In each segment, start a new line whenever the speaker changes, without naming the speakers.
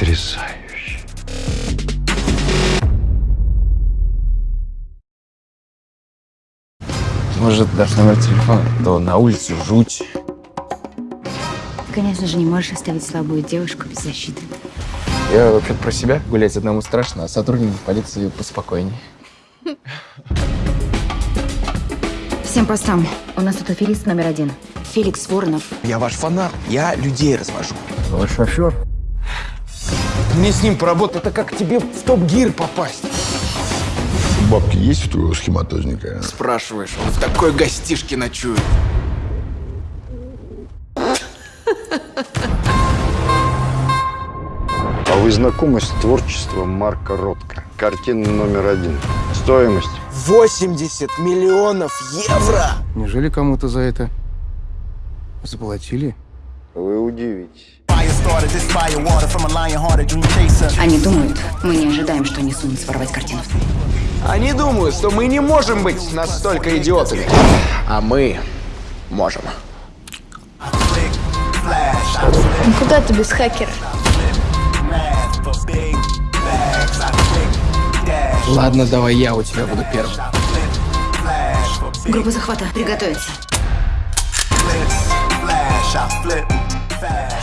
Потрясающе.
Может, дашь номер телефона? То на улице жуть.
Ты, конечно же, не можешь оставить слабую девушку без защиты.
Я вообще-то про себя. Гулять одному страшно, а сотрудникам полиции поспокойнее.
Всем постам. У нас тут аферист номер один. Феликс Воронов.
Я ваш фанат. Я людей развожу.
Ваш шофер?
Мне с ним поработать, это как тебе в топ-гир попасть.
Бабки есть у твоего схематозника?
Спрашиваешь, он в такой гостишке ночует.
А вы знакомы с творчеством Марка Ротко? Картина номер один. Стоимость
80 миллионов евро!
Неужели кому-то за это заплатили?
вы удивитесь.
Они думают, мы не ожидаем, что они сумеют своровать картину.
Они думают, что мы не можем быть настолько идиотами. А мы можем.
Ну куда ты без хакера?
Ладно, давай я у тебя буду первым.
Группа захвата. Приготовиться.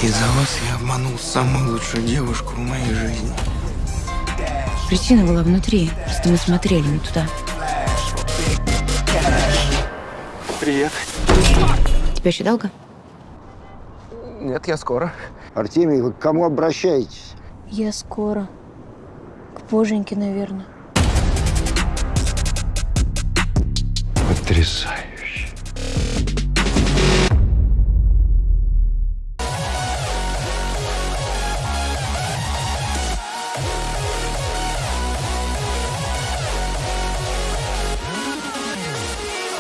Из-за вас я обманул самую лучшую девушку в моей жизни.
Причина была внутри. Просто мы смотрели не туда.
Привет.
Тебе еще долго?
Нет, я скоро.
Артемий, вы к кому обращаетесь?
Я скоро. К Боженьке, наверное.
Потрясающе.